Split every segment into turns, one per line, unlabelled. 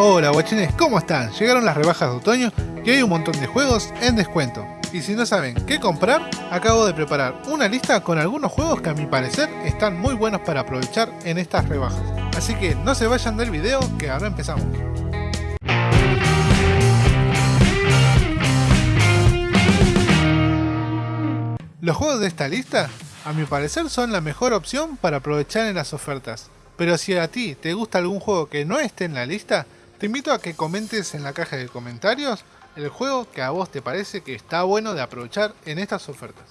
Hola guachines, ¿cómo están? Llegaron las rebajas de otoño y hay un montón de juegos en descuento. Y si no saben qué comprar, acabo de preparar una lista con algunos juegos que a mi parecer están muy buenos para aprovechar en estas rebajas. Así que no se vayan del video que ahora empezamos. Los juegos de esta lista, a mi parecer son la mejor opción para aprovechar en las ofertas. Pero si a ti te gusta algún juego que no esté en la lista, te invito a que comentes en la caja de comentarios el juego que a vos te parece que está bueno de aprovechar en estas ofertas.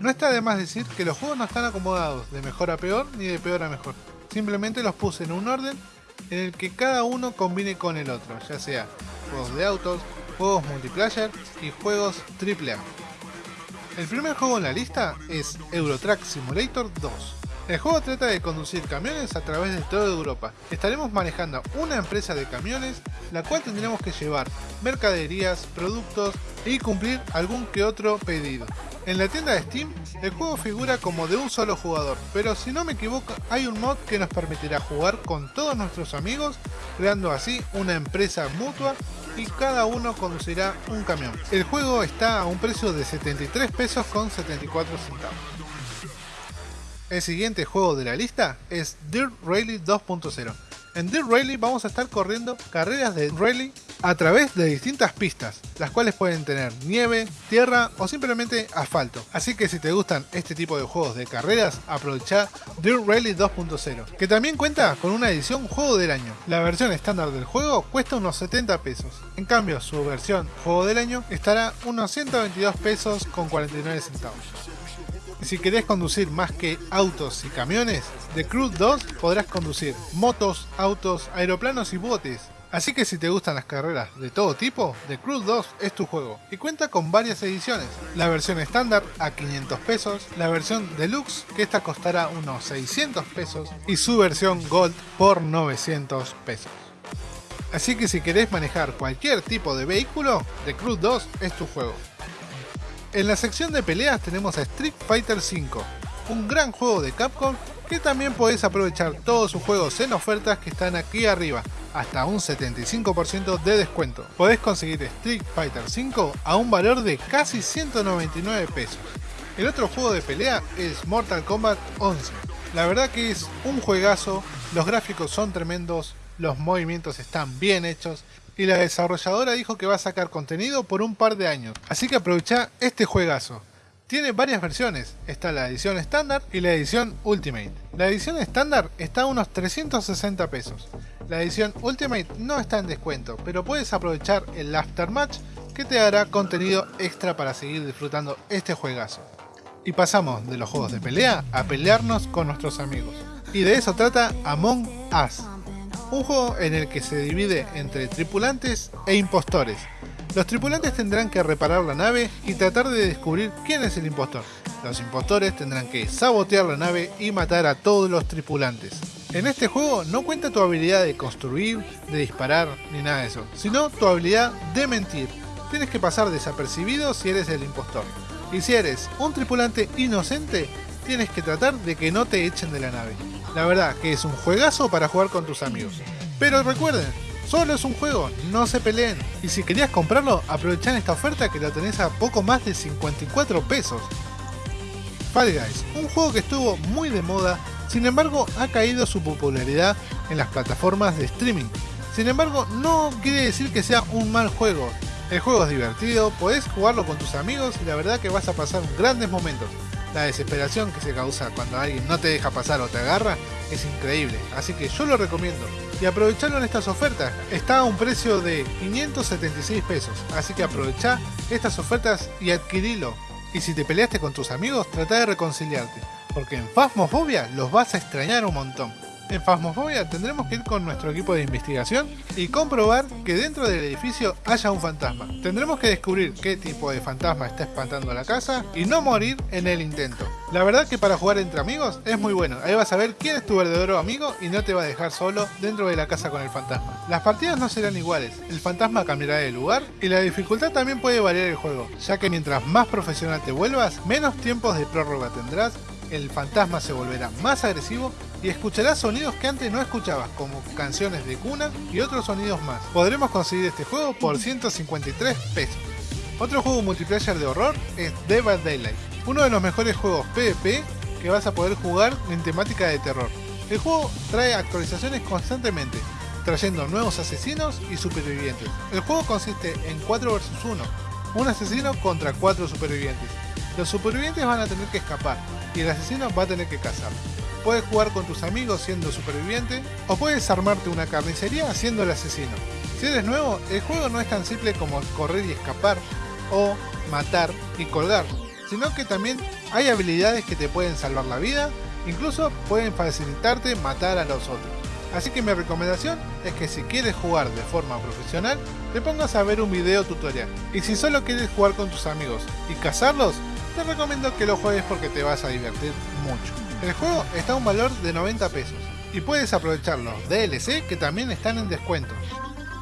No está de más decir que los juegos no están acomodados de mejor a peor ni de peor a mejor. Simplemente los puse en un orden en el que cada uno combine con el otro, ya sea juegos de autos, juegos multiplayer y juegos AAA. El primer juego en la lista es Eurotrack Simulator 2. El juego trata de conducir camiones a través de toda Europa. Estaremos manejando una empresa de camiones, la cual tendremos que llevar mercaderías, productos y cumplir algún que otro pedido. En la tienda de Steam, el juego figura como de un solo jugador, pero si no me equivoco, hay un mod que nos permitirá jugar con todos nuestros amigos, creando así una empresa mutua y cada uno conducirá un camión. El juego está a un precio de 73 pesos con 74 centavos. El siguiente juego de la lista es Dirt Rally 2.0. En Dirt Rally vamos a estar corriendo carreras de rally a través de distintas pistas, las cuales pueden tener nieve, tierra o simplemente asfalto. Así que si te gustan este tipo de juegos de carreras, aprovecha Dirt Rally 2.0, que también cuenta con una edición juego del año. La versión estándar del juego cuesta unos 70 pesos, en cambio su versión juego del año estará unos 122 pesos con 49 centavos. Si querés conducir más que autos y camiones, de Cruise 2 podrás conducir motos, autos, aeroplanos y botes. Así que si te gustan las carreras de todo tipo, The Cruise 2 es tu juego y cuenta con varias ediciones. La versión estándar a 500 pesos, la versión deluxe que esta costará unos 600 pesos y su versión gold por 900 pesos. Así que si querés manejar cualquier tipo de vehículo, The Cruise 2 es tu juego. En la sección de peleas tenemos a Street Fighter V, un gran juego de Capcom que también podés aprovechar todos sus juegos en ofertas que están aquí arriba, hasta un 75% de descuento. Podés conseguir Street Fighter V a un valor de casi 199 pesos. El otro juego de pelea es Mortal Kombat 11. La verdad que es un juegazo, los gráficos son tremendos, los movimientos están bien hechos y la desarrolladora dijo que va a sacar contenido por un par de años. Así que aprovecha este juegazo. Tiene varias versiones, está la edición estándar y la edición Ultimate. La edición estándar está a unos 360 pesos. La edición Ultimate no está en descuento, pero puedes aprovechar el Aftermatch que te dará contenido extra para seguir disfrutando este juegazo. Y pasamos de los juegos de pelea a pelearnos con nuestros amigos. Y de eso trata Among Us un juego en el que se divide entre tripulantes e impostores. Los tripulantes tendrán que reparar la nave y tratar de descubrir quién es el impostor. Los impostores tendrán que sabotear la nave y matar a todos los tripulantes. En este juego no cuenta tu habilidad de construir, de disparar, ni nada de eso, sino tu habilidad de mentir. Tienes que pasar desapercibido si eres el impostor. Y si eres un tripulante inocente, tienes que tratar de que no te echen de la nave. La verdad que es un juegazo para jugar con tus amigos. Pero recuerden, solo es un juego, no se peleen. Y si querías comprarlo, aprovechá esta oferta que la tenés a poco más de 54 pesos. Fall Guys, un juego que estuvo muy de moda, sin embargo ha caído su popularidad en las plataformas de streaming. Sin embargo, no quiere decir que sea un mal juego. El juego es divertido, podés jugarlo con tus amigos y la verdad que vas a pasar grandes momentos la desesperación que se causa cuando alguien no te deja pasar o te agarra es increíble, así que yo lo recomiendo. Y aprovecharlo en estas ofertas, está a un precio de 576 pesos, así que aprovecha estas ofertas y adquirilo. Y si te peleaste con tus amigos, trata de reconciliarte, porque en Phasmophobia los vas a extrañar un montón. En Phasmophobia tendremos que ir con nuestro equipo de investigación y comprobar que dentro del edificio haya un fantasma. Tendremos que descubrir qué tipo de fantasma está espantando la casa y no morir en el intento. La verdad que para jugar entre amigos es muy bueno, ahí vas a ver quién es tu verdadero amigo y no te va a dejar solo dentro de la casa con el fantasma. Las partidas no serán iguales, el fantasma cambiará de lugar y la dificultad también puede variar el juego, ya que mientras más profesional te vuelvas, menos tiempos de prórroga tendrás el fantasma se volverá más agresivo y escucharás sonidos que antes no escuchabas, como canciones de cuna y otros sonidos más. Podremos conseguir este juego por 153 pesos. Otro juego multiplayer de horror es Dead Daylight, uno de los mejores juegos PvP que vas a poder jugar en temática de terror. El juego trae actualizaciones constantemente, trayendo nuevos asesinos y supervivientes. El juego consiste en 4 vs 1, un asesino contra 4 supervivientes. Los supervivientes van a tener que escapar y el asesino va a tener que cazar. Puedes jugar con tus amigos siendo superviviente o puedes armarte una carnicería siendo el asesino. Si eres nuevo, el juego no es tan simple como correr y escapar o matar y colgar, sino que también hay habilidades que te pueden salvar la vida, incluso pueden facilitarte matar a los otros. Así que mi recomendación es que si quieres jugar de forma profesional, te pongas a ver un video tutorial. Y si solo quieres jugar con tus amigos y cazarlos, te recomiendo que lo juegues porque te vas a divertir mucho. El juego está a un valor de 90 pesos y puedes aprovechar los DLC que también están en descuento.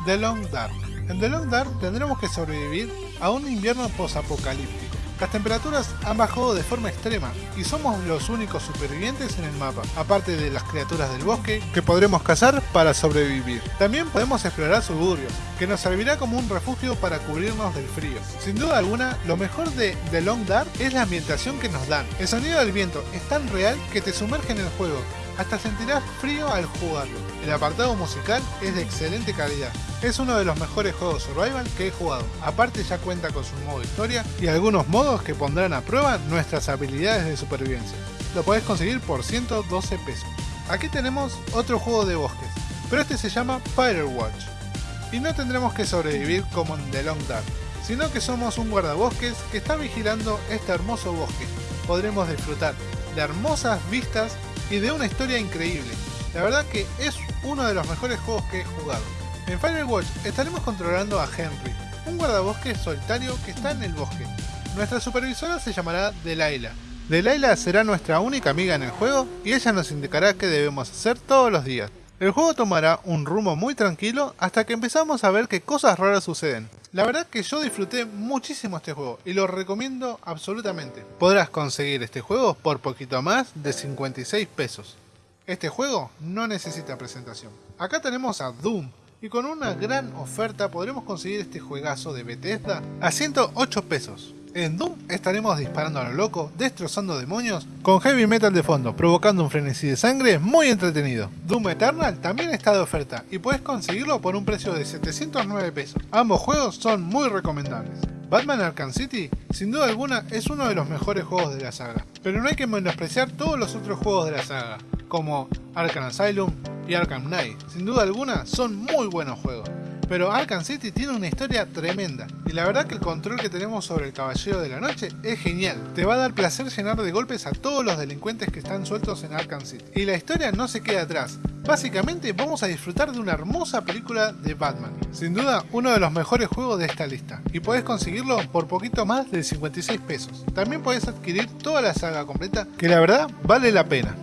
The Long Dark. En The Long Dark tendremos que sobrevivir a un invierno posapocalíptico las temperaturas han bajado de forma extrema y somos los únicos supervivientes en el mapa, aparte de las criaturas del bosque que podremos cazar para sobrevivir. También podemos explorar suburbios, que nos servirá como un refugio para cubrirnos del frío. Sin duda alguna, lo mejor de The Long Dark es la ambientación que nos dan. El sonido del viento es tan real que te sumerge en el juego hasta sentirás frío al jugarlo. El apartado musical es de excelente calidad. Es uno de los mejores juegos survival que he jugado. Aparte ya cuenta con su modo historia y algunos modos que pondrán a prueba nuestras habilidades de supervivencia. Lo podés conseguir por 112 pesos. Aquí tenemos otro juego de bosques, pero este se llama Firewatch. Y no tendremos que sobrevivir como en The Long Dark, sino que somos un guardabosques que está vigilando este hermoso bosque. Podremos disfrutar de hermosas vistas y de una historia increíble. La verdad que es uno de los mejores juegos que he jugado. En Firewatch estaremos controlando a Henry, un guardabosque solitario que está en el bosque. Nuestra supervisora se llamará Delilah. Delilah será nuestra única amiga en el juego y ella nos indicará qué debemos hacer todos los días. El juego tomará un rumbo muy tranquilo hasta que empezamos a ver que cosas raras suceden. La verdad que yo disfruté muchísimo este juego y lo recomiendo absolutamente. Podrás conseguir este juego por poquito más de 56 pesos. Este juego no necesita presentación. Acá tenemos a Doom, y con una gran oferta podremos conseguir este juegazo de Bethesda a 108 pesos. En Doom estaremos disparando a lo loco, destrozando demonios, con heavy metal de fondo, provocando un frenesí de sangre muy entretenido. Doom Eternal también está de oferta y puedes conseguirlo por un precio de 709 pesos. Ambos juegos son muy recomendables. Batman Arkham City, sin duda alguna, es uno de los mejores juegos de la saga, pero no hay que menospreciar todos los otros juegos de la saga, como Arkham Asylum y Arkham Knight. Sin duda alguna, son muy buenos juegos. Pero Arkham City tiene una historia tremenda, y la verdad que el control que tenemos sobre el Caballero de la Noche es genial. Te va a dar placer llenar de golpes a todos los delincuentes que están sueltos en Arkham City. Y la historia no se queda atrás. Básicamente vamos a disfrutar de una hermosa película de Batman. Sin duda, uno de los mejores juegos de esta lista, y puedes conseguirlo por poquito más de 56 pesos. También puedes adquirir toda la saga completa, que la verdad vale la pena.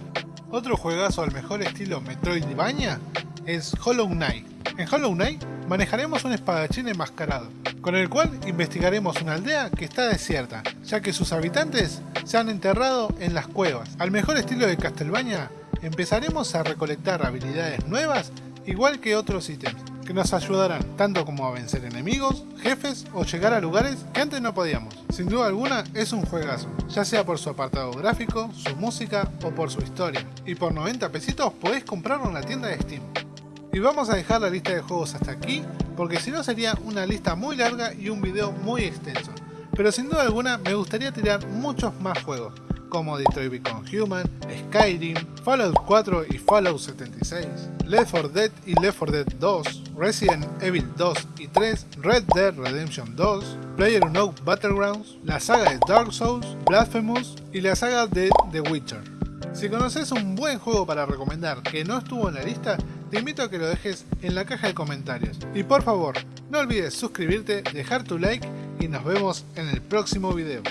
Otro juegazo al mejor estilo Metroidvania es Hollow Knight. En Hollow Knight manejaremos un espadachín enmascarado, con el cual investigaremos una aldea que está desierta, ya que sus habitantes se han enterrado en las cuevas. Al mejor estilo de Castlevania, empezaremos a recolectar habilidades nuevas igual que otros ítems, que nos ayudarán tanto como a vencer enemigos, jefes o llegar a lugares que antes no podíamos. Sin duda alguna es un juegazo, ya sea por su apartado gráfico, su música o por su historia. Y por 90 pesitos podés comprarlo en la tienda de Steam. Y vamos a dejar la lista de juegos hasta aquí, porque si no sería una lista muy larga y un video muy extenso. Pero sin duda alguna me gustaría tirar muchos más juegos, como Detroit Become Human, Skyrim, Fallout 4 y Fallout 76, Left 4 Dead y Left 4 Dead 2, Resident Evil 2 y 3, Red Dead Redemption 2, PlayerUnknown's Battlegrounds, la saga de Dark Souls, Blasphemous y la saga de The Witcher. Si conoces un buen juego para recomendar que no estuvo en la lista, te invito a que lo dejes en la caja de comentarios. Y por favor, no olvides suscribirte, dejar tu like y nos vemos en el próximo video.